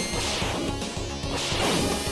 you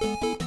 you